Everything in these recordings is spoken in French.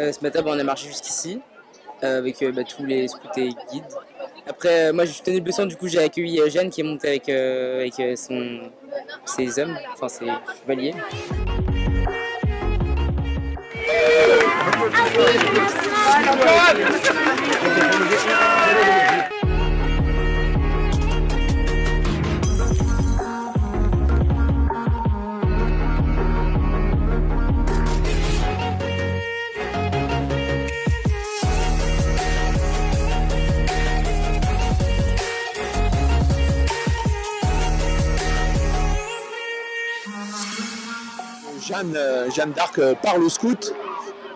Euh, ce matin, bah, on a marché jusqu'ici euh, avec euh, bah, tous les scouts et guides. Après, moi, je tenu blessant, du coup, j'ai accueilli Jeanne qui est montée avec, avec ses hommes, enfin ses chevaliers. Jeanne, euh, Jeanne d'Arc euh, parle aux scouts.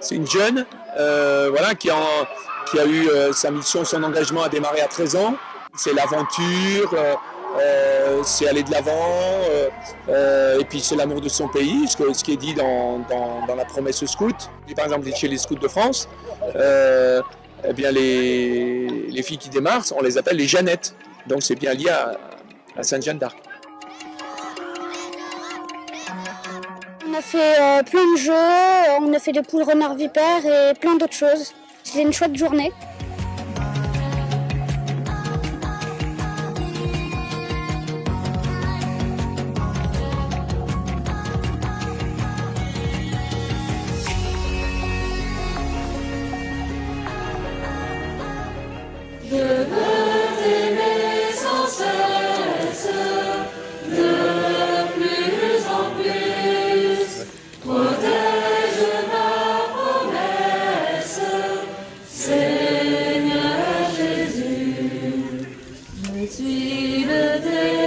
C'est une jeune euh, voilà, qui, a eu sa mission, son engagement à démarrer à 13 ans. C'est l'aventure, c'est aller de l'avant, et puis c'est l'amour de son pays, ce, qui est dit dans, la promesse scout. Et par exemple, chez les scouts de France, eh bien les, les filles qui démarrent, on les appelle les Jeannettes. Donc c'est bien lié à, à Sainte-Jeanne d'Arc. On a fait euh, plein de jeux, on a fait des poules renards vipères et plein d'autres choses. C'était une chouette journée. the day.